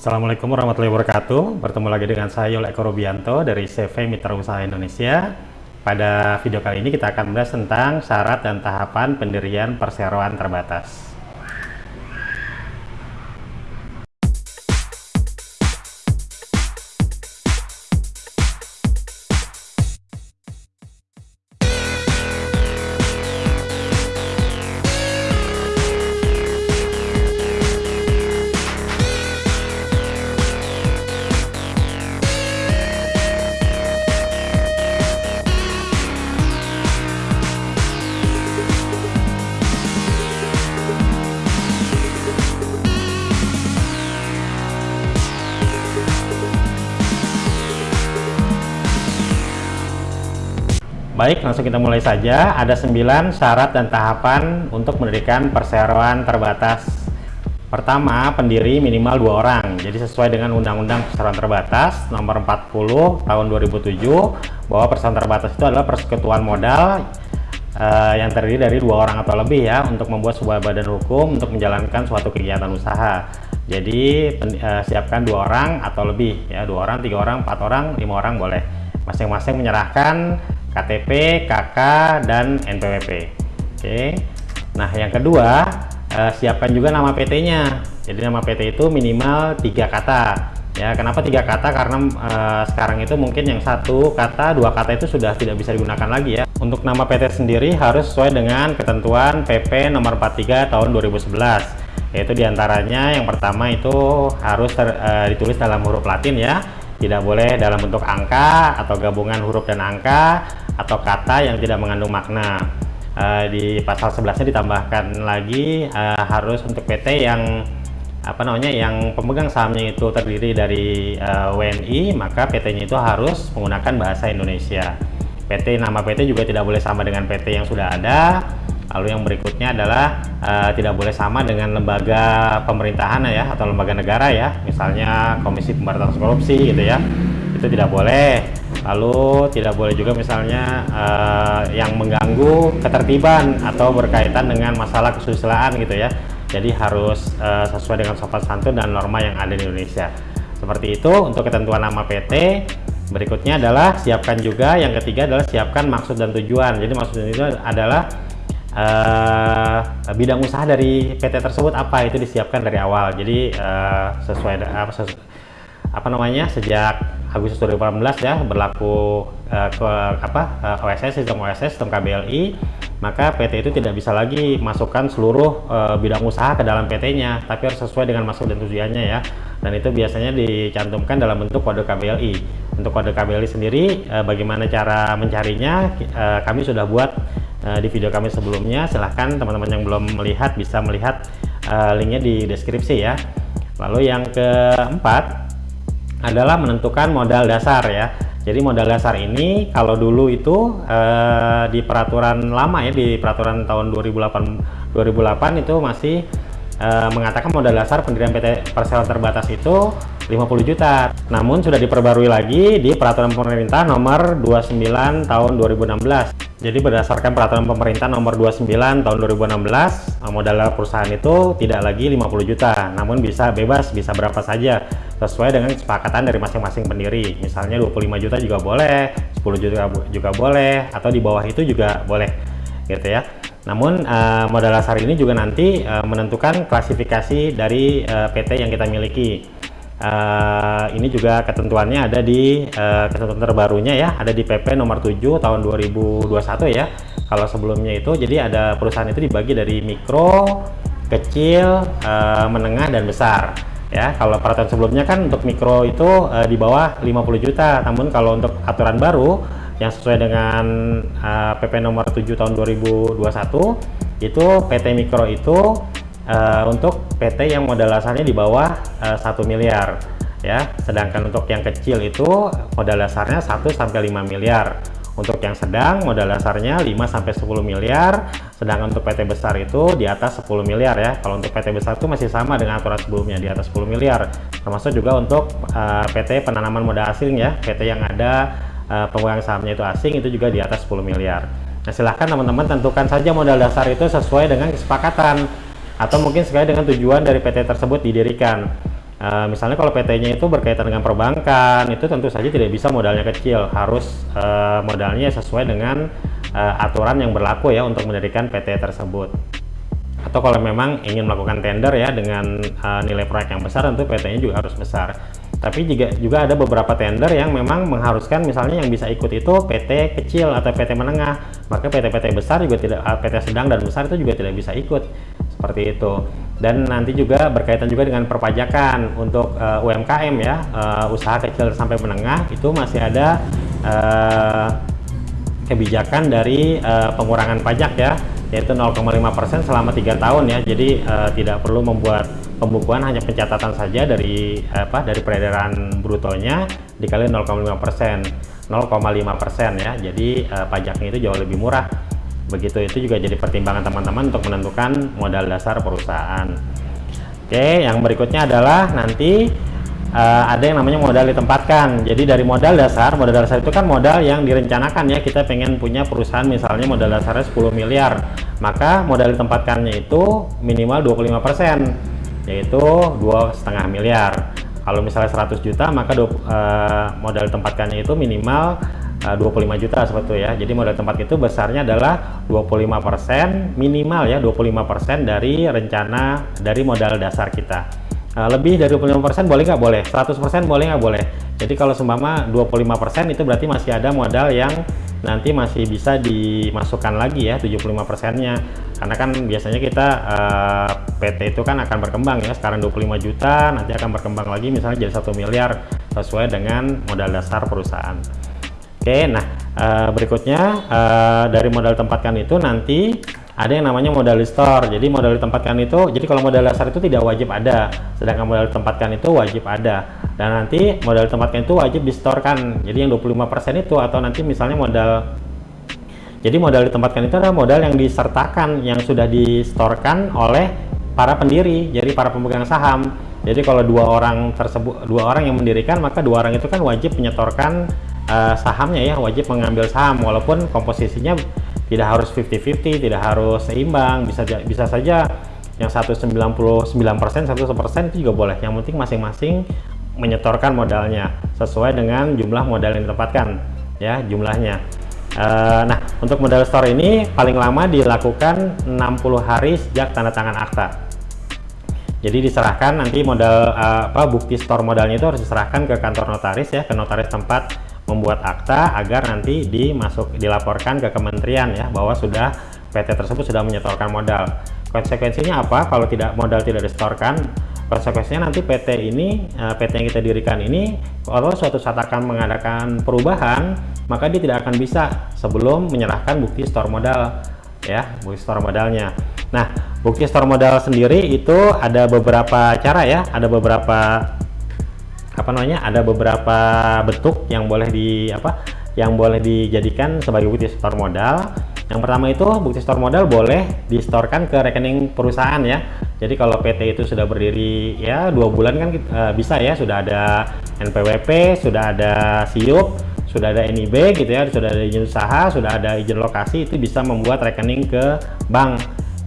Assalamualaikum warahmatullahi wabarakatuh. Bertemu lagi dengan saya Yul Eko Rubianto dari CV Mitra Usaha Indonesia. Pada video kali ini kita akan membahas tentang syarat dan tahapan pendirian perseroan terbatas. Baik, langsung kita mulai saja. Ada 9 syarat dan tahapan untuk mendirikan perseroan terbatas. Pertama, pendiri minimal dua orang. Jadi sesuai dengan Undang-Undang Perseroan Terbatas Nomor 40 Tahun 2007 bahwa perseroan terbatas itu adalah persekutuan modal uh, yang terdiri dari dua orang atau lebih ya untuk membuat sebuah badan hukum untuk menjalankan suatu kegiatan usaha. Jadi uh, siapkan dua orang atau lebih ya dua orang, tiga orang, empat orang, lima orang boleh. Masing-masing menyerahkan KTP, KK, dan NPWP. Oke. Nah, yang kedua, eh, siapkan juga nama PT-nya. Jadi nama PT itu minimal tiga kata. Ya, kenapa tiga kata? Karena eh, sekarang itu mungkin yang satu kata, dua kata itu sudah tidak bisa digunakan lagi ya. Untuk nama PT sendiri harus sesuai dengan ketentuan PP nomor 43 tahun 2011. Yaitu di antaranya yang pertama itu harus ter, eh, ditulis dalam huruf Latin ya tidak boleh dalam bentuk angka atau gabungan huruf dan angka atau kata yang tidak mengandung makna. Uh, di pasal 11 nya ditambahkan lagi uh, harus untuk PT yang apa namanya yang pemegang sahamnya itu terdiri dari uh, eh, WNI maka PT nya itu harus menggunakan bahasa Indonesia. PT nama PT juga tidak boleh sama dengan PT yang sudah ada. Lalu yang berikutnya adalah uh, tidak boleh sama dengan lembaga pemerintahan ya atau lembaga negara ya, misalnya Komisi Pemberantasan Korupsi gitu ya. Itu tidak boleh. Lalu tidak boleh juga misalnya uh, yang mengganggu ketertiban atau berkaitan dengan masalah kesusilaan gitu ya. Jadi harus uh, sesuai dengan sopan santun dan norma yang ada di Indonesia. Seperti itu untuk ketentuan nama PT. Berikutnya adalah siapkan juga yang ketiga adalah siapkan maksud dan tujuan. Jadi maksud itu adalah uh, bidang usaha dari PT tersebut apa itu disiapkan dari awal jadi uh, sesuai apa sesu, apa namanya sejak Agustus 2018 ya berlaku uh, ke apa uh, OSS sistem OSS sistem KBLI maka PT itu tidak bisa lagi masukkan seluruh uh, bidang usaha ke dalam PT-nya tapi harus sesuai dengan maksud dan tujuannya ya. Dan itu biasanya dicantumkan dalam bentuk kode KBLI untuk kode KBLI sendiri uh, bagaimana cara mencarinya uh, kami sudah buat di video kami sebelumnya. Silahkan teman-teman yang belum melihat bisa melihat uh, linknya di deskripsi ya. Lalu yang keempat adalah menentukan modal dasar ya. Jadi modal dasar ini kalau dulu itu uh, di peraturan lama ya di peraturan tahun 2008 2008 itu masih uh, mengatakan modal dasar pendirian PT Perseroan Terbatas itu 50 juta. Namun sudah diperbarui lagi di peraturan pemerintah nomor 29 tahun 2016. Jadi berdasarkan peraturan pemerintah nomor 29 tahun 2016, modal perusahaan itu tidak lagi 50 juta, namun bisa bebas, bisa berapa saja sesuai dengan kesepakatan dari masing-masing pendiri. Misalnya 25 juta juga boleh, 10 juta juga boleh, atau di bawah itu juga boleh gitu ya. Namun uh, modal dasar ini juga nanti uh, menentukan klasifikasi dari PT yang kita miliki uh, ini juga ketentuannya ada di uh, ketentuan terbarunya ya ada di PP nomor 7 tahun 2021 ya. Kalau sebelumnya itu jadi ada perusahaan itu dibagi dari mikro kecil uh, menengah dan besar ya. Kalau peraturan sebelumnya kan untuk mikro itu uh, di bawah 50 juta. Namun kalau untuk aturan baru yang sesuai dengan uh, PP nomor 7 tahun 2021 itu PT mikro itu uh, untuk PT yang modal dasarnya di bawah uh, eh, 1 miliar ya. Sedangkan untuk yang kecil itu modal dasarnya 1 sampai 5 miliar. Untuk yang sedang modal dasarnya 5 sampai 10 miliar. Sedangkan untuk PT besar itu di atas 10 miliar ya. Kalau untuk PT besar itu masih sama dengan aturan sebelumnya di atas 10 miliar. Termasuk juga untuk uh, PT penanaman modal asing ya. PT yang ada uh, pemegang sahamnya itu asing itu juga di atas 10 miliar. Nah silahkan teman-teman tentukan saja modal dasar itu sesuai dengan kesepakatan atau mungkin sekali dengan tujuan dari PT tersebut didirikan Uh, misalnya kalau PT-nya itu berkaitan dengan perbankan, itu tentu saja tidak bisa modalnya kecil, harus uh, modalnya sesuai dengan uh, aturan yang berlaku ya untuk mendirikan PT tersebut. Atau kalau memang ingin melakukan tender ya dengan uh, nilai proyek yang besar, tentu PT-nya juga harus besar. Tapi juga juga ada beberapa tender yang memang mengharuskan misalnya yang bisa ikut itu PT kecil atau PT menengah, maka PT-PT besar juga tidak, PT sedang dan besar itu juga tidak bisa ikut seperti itu. Dan nanti juga berkaitan juga dengan perpajakan untuk uh, eh, UMKM ya. Uh, usaha kecil sampai menengah itu masih ada uh, kebijakan dari uh, pengurangan pajak ya yaitu 0,5% selama tiga tahun ya. Jadi uh, tidak perlu membuat pembukuan hanya pencatatan saja dari apa dari peredaran brutonya dikali 0,5% 0,5% ya. Jadi uh, pajaknya itu jauh lebih murah begitu itu juga jadi pertimbangan teman-teman untuk menentukan modal dasar perusahaan. Oke yang berikutnya adalah nanti uh, ada yang namanya modal ditempatkan. Jadi dari modal dasar modal dasar itu kan modal yang direncanakan ya. Kita pengen punya perusahaan misalnya modal dasarnya 10 miliar. Maka modal ditempatkannya itu minimal 25% yaitu dua setengah miliar. Kalau misalnya 100 juta maka uh, modal ditempatkannya itu minimal 25 eh, juta seperti itu ya. Jadi modal tempat itu besarnya adalah 25% minimal ya 25% dari rencana dari modal dasar kita. Uh, lebih dari 25% boleh nggak? Boleh. 100% boleh nggak? Boleh. Jadi kalau seumpama 25% itu berarti masih ada modal yang nanti masih bisa dimasukkan lagi ya 75 persennya. Karena kan biasanya kita uh, eh, PT itu kan akan berkembang ya sekarang 25 juta nanti akan berkembang lagi misalnya jadi satu miliar sesuai dengan modal dasar perusahaan Oke, nah uh, berikutnya uh, dari modal tempatkan itu nanti ada yang namanya modal store. Jadi modal ditempatkan itu, jadi kalau modal dasar itu tidak wajib ada, sedangkan modal ditempatkan itu wajib ada. Dan nanti modal ditempatkan itu wajib distorkan. Jadi yang 25% itu atau nanti misalnya modal jadi modal ditempatkan itu adalah modal yang disertakan yang sudah distorkan oleh para pendiri, jadi para pemegang saham. Jadi kalau dua orang tersebut dua orang yang mendirikan maka dua orang itu kan wajib menyetorkan uh, sahamnya ya wajib mengambil saham. Walaupun komposisinya tidak harus 50-50 tidak harus seimbang. Bisa bisa saja yang 199% 100% itu juga boleh. Yang penting masing-masing menyetorkan modalnya sesuai dengan jumlah modal yang ditempatkan ya jumlahnya. Uh, nah untuk modal store ini paling lama dilakukan 60 hari sejak tanda tangan akta. Jadi diserahkan nanti modal uh, apa bukti store modalnya itu harus diserahkan ke kantor notaris ya ke notaris tempat membuat akta agar nanti dimasuk dilaporkan ke kementerian ya bahwa sudah PT tersebut sudah menyetorkan modal. Konsekuensinya apa kalau tidak modal tidak disetorkan? Konsekuensinya nanti PT ini eh, PT yang kita dirikan ini kalau suatu saat akan mengadakan perubahan maka dia tidak akan bisa sebelum menyerahkan bukti store modal ya bukti store modalnya. Nah bukti store modal sendiri itu ada beberapa cara ya ada beberapa apa namanya ada beberapa bentuk yang boleh di apa yang boleh dijadikan sebagai bukti store modal. Yang pertama itu bukti store modal boleh distorkan ke rekening perusahaan ya. Jadi kalau PT itu sudah berdiri ya dua bulan kan e, bisa ya sudah ada NPWP sudah ada SIUP sudah ada NIB gitu ya sudah ada izin usaha sudah ada izin lokasi itu bisa membuat rekening ke bank.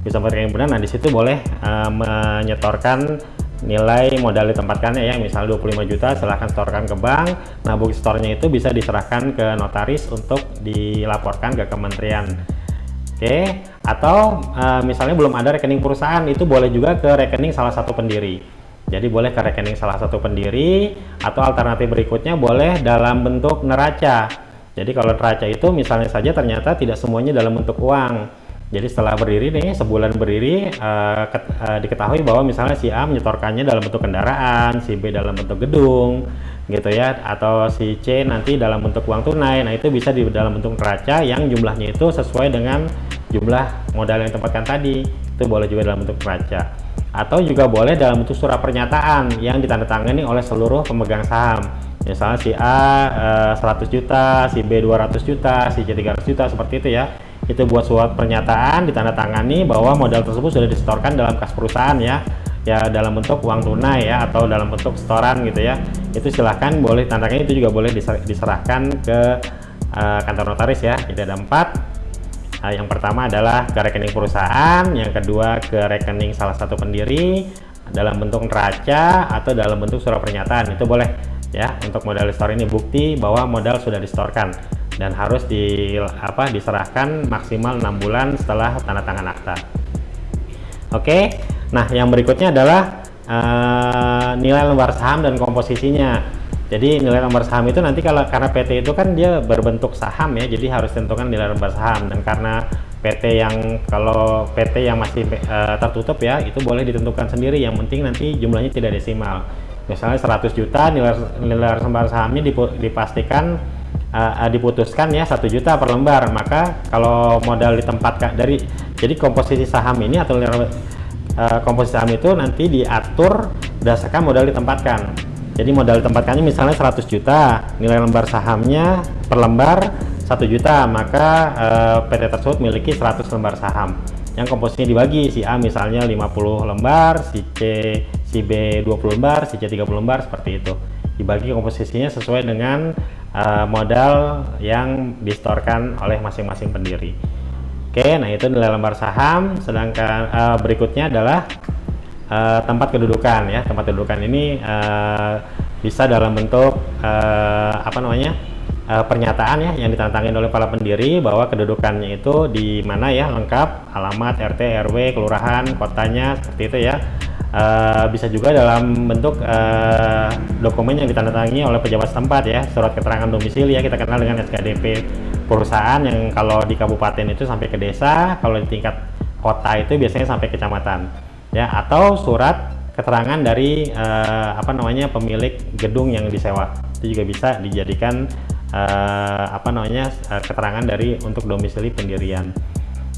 Bisa rekening nah di situ boleh e, menyetorkan nilai modal ditempatkannya ya misal 25 juta silahkan setorkan ke bank. Nah bukti store-nya itu bisa diserahkan ke notaris untuk dilaporkan ke kementerian. Oke? Atau uh, misalnya belum ada rekening perusahaan itu boleh juga ke rekening salah satu pendiri. Jadi boleh ke rekening salah satu pendiri atau alternatif berikutnya boleh dalam bentuk neraca. Jadi kalau neraca itu misalnya saja ternyata tidak semuanya dalam bentuk uang jadi setelah berdiri nih, sebulan berdiri, uh, ket, uh, diketahui bahwa misalnya si A menyetorkannya dalam bentuk kendaraan, si B dalam bentuk gedung, gitu ya, atau si C nanti dalam bentuk uang tunai. Nah itu bisa di dalam bentuk neraca yang jumlahnya itu sesuai dengan jumlah modal yang ditempatkan tadi. Itu boleh juga dalam bentuk neraca. Atau juga boleh dalam bentuk surat pernyataan yang ditandatangani oleh seluruh pemegang saham. Misalnya si A uh, eh, 100 juta, si B 200 juta, si C 300 juta, seperti itu ya itu buat surat pernyataan ditandatangani bahwa modal tersebut sudah disetorkan dalam kas perusahaan ya. Ya dalam bentuk uang tunai ya atau dalam bentuk setoran gitu ya. Itu silahkan boleh tandanya itu juga boleh diserahkan ke uh, kantor notaris ya. Jadi ada empat. Uh, yang pertama adalah ke rekening perusahaan yang kedua ke rekening salah satu pendiri dalam bentuk neraca atau dalam bentuk surat pernyataan. Itu boleh ya untuk modal store ini bukti bahwa modal sudah distorkan dan harus di apa diserahkan maksimal enam bulan setelah tanda tangan akta. Oke nah yang berikutnya adalah uh, nilai lembar saham dan komposisinya. Jadi nilai lembar saham itu nanti kalau karena PT itu kan dia berbentuk saham ya jadi harus tentukan nilai lembar saham. Dan karena PT yang kalau PT yang masih uh, tertutup ya itu boleh ditentukan sendiri. Yang penting nanti jumlahnya tidak desimal misalnya 100 juta nilai nilai lembar sahamnya dipastikan uh, diputuskan ya satu juta per lembar. Maka kalau modal ditempatkan dari jadi komposisi saham ini atau uh, komposisi saham itu nanti diatur berdasarkan modal ditempatkan. Jadi modal tempatkannya misalnya 100 juta nilai lembar sahamnya per lembar 1 juta maka eh, PT tersebut memiliki 100 lembar saham. Yang komposisinya dibagi si A misalnya 50 lembar si C si B 20 lembar si C 30 lembar seperti itu. Dibagi komposisinya sesuai dengan uh, modal yang distorkan oleh masing-masing pendiri. Oke nah itu nilai lembar saham. Sedangkan uh, berikutnya adalah uh, tempat kedudukan ya. Tempat kedudukan ini uh, bisa dalam bentuk uh, apa namanya uh, pernyataan ya yang ditantangin oleh para pendiri bahwa kedudukannya itu di mana ya lengkap alamat RT RW kelurahan kotanya seperti itu ya uh, bisa juga dalam bentuk uh, dokumen yang ditandatangani oleh pejabat setempat ya. Surat keterangan domisili ya kita kenal dengan SKDP perusahaan yang kalau di kabupaten itu sampai ke desa kalau di tingkat kota itu biasanya sampai kecamatan ya. Atau surat keterangan dari uh, apa namanya pemilik gedung yang disewa. Itu juga bisa dijadikan uh, apa namanya uh, keterangan dari untuk domisili pendirian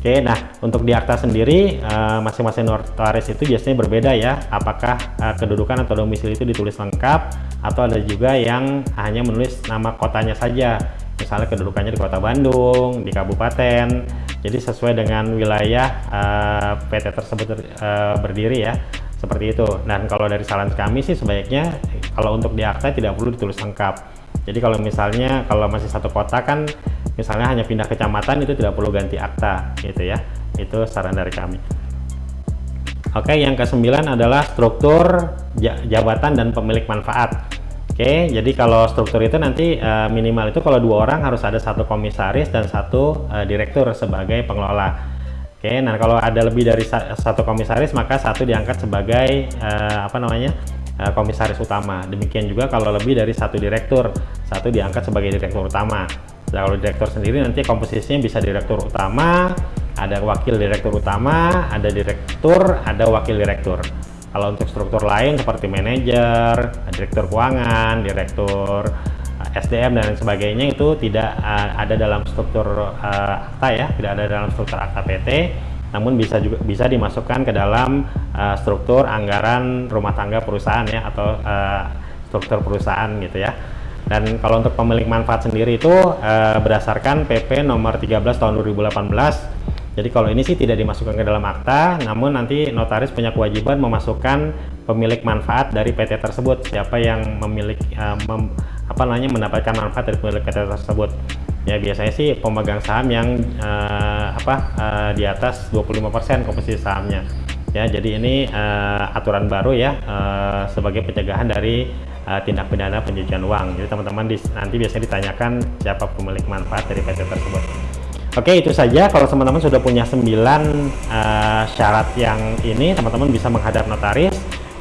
Oke, nah untuk di akta sendiri masing-masing uh, notaris itu biasanya berbeda ya. Apakah uh, kedudukan atau domisili itu ditulis lengkap atau ada juga yang hanya menulis nama kotanya saja. Misalnya kedudukannya di Kota Bandung, di kabupaten, jadi sesuai dengan wilayah uh, eh, PT tersebut uh, berdiri ya seperti itu dan kalau dari saran kami sih sebaiknya kalau untuk di akta tidak perlu ditulis lengkap jadi kalau misalnya kalau masih satu kota kan misalnya hanya pindah kecamatan itu tidak perlu ganti akta gitu ya. Itu saran dari kami. Oke yang kesembilan adalah struktur jabatan dan pemilik manfaat. Oke, jadi kalau struktur itu nanti uh, minimal itu kalau dua orang harus ada satu komisaris dan satu uh, direktur sebagai pengelola. Oke, nah kalau ada lebih dari sa satu komisaris maka satu diangkat sebagai uh, apa namanya uh, komisaris utama. Demikian juga kalau lebih dari satu direktur, satu diangkat sebagai direktur utama. Nah, kalau direktur sendiri nanti komposisinya bisa direktur utama, ada wakil direktur utama, ada direktur, ada wakil direktur. Kalau untuk struktur lain seperti manajer, direktur keuangan, direktur eh, SDM dan sebagainya itu tidak uh, ada dalam struktur uh, akta ya, tidak ada dalam struktur akta PT, namun bisa juga bisa dimasukkan ke dalam uh, struktur anggaran rumah tangga perusahaan ya atau uh, struktur perusahaan gitu ya. Dan kalau untuk pemilik manfaat sendiri itu uh, berdasarkan PP nomor 13 tahun 2018 jadi kalau ini sih tidak dimasukkan ke dalam akta, namun nanti notaris punya kewajiban memasukkan pemilik manfaat dari PT tersebut, siapa yang memiliki uh, mem, apa namanya mendapatkan manfaat dari pemilik PT tersebut. Ya biasanya sih pemegang saham yang uh, apa uh, di atas 25% komposisi sahamnya. Ya, jadi ini uh, aturan baru ya uh, sebagai pencegahan dari uh, tindak pidana pencucian uang. Jadi teman-teman nanti biasanya ditanyakan siapa pemilik manfaat dari PT tersebut. Oke itu saja kalau teman-teman sudah punya 9 uh, syarat yang ini teman-teman bisa menghadap notaris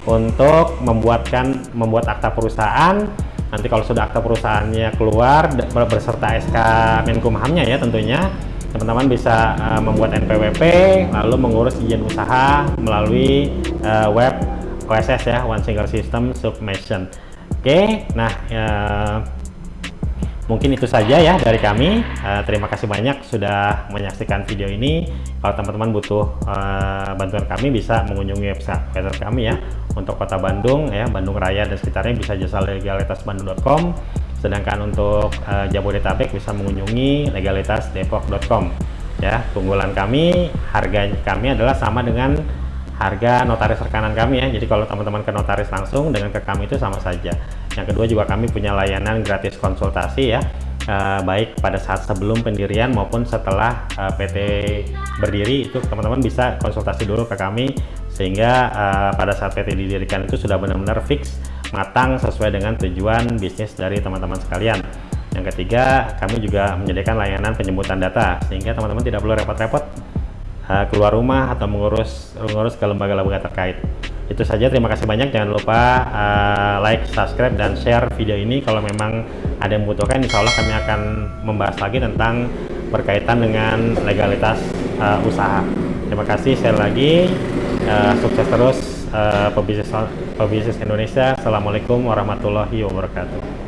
untuk membuatkan membuat akta perusahaan nanti kalau sudah akta perusahaannya keluar berserta SK Menkumhamnya ya tentunya teman-teman bisa uh, membuat NPWP lalu mengurus izin usaha melalui uh, web OSS ya One Single System Submission. Oke nah uh, Mungkin itu saja ya dari kami. Uh, terima kasih banyak sudah menyaksikan video ini. Kalau teman-teman butuh uh, bantuan kami bisa mengunjungi website, website kami ya. Untuk kota Bandung ya, Bandung Raya dan sekitarnya bisa jasa legalitasbandung.com. Sedangkan untuk uh, Jabodetabek bisa mengunjungi legalitasdepok.com. Ya, keunggulan kami, harga kami adalah sama dengan harga notaris rekanan kami ya. Jadi kalau teman-teman ke notaris langsung dengan ke kami itu sama saja. Yang kedua juga kami punya layanan gratis konsultasi ya, uh, baik pada saat sebelum pendirian maupun setelah uh, PT berdiri. Itu teman-teman bisa konsultasi dulu ke kami sehingga uh, pada saat PT didirikan itu sudah benar-benar fix matang sesuai dengan tujuan bisnis dari teman-teman sekalian. Yang ketiga kami juga menyediakan layanan penjemputan data sehingga teman-teman tidak perlu repot-repot keluar rumah atau mengurus mengurus ke lembaga-lembaga terkait itu saja terima kasih banyak. Jangan lupa uh, like subscribe dan share video ini. Kalau memang ada yang membutuhkan insya Allah kami akan membahas lagi tentang berkaitan dengan legalitas uh, usaha. Terima kasih sekali lagi. Uh, sukses terus uh, pebisnis pebisnis Indonesia. Assalamualaikum warahmatullahi wabarakatuh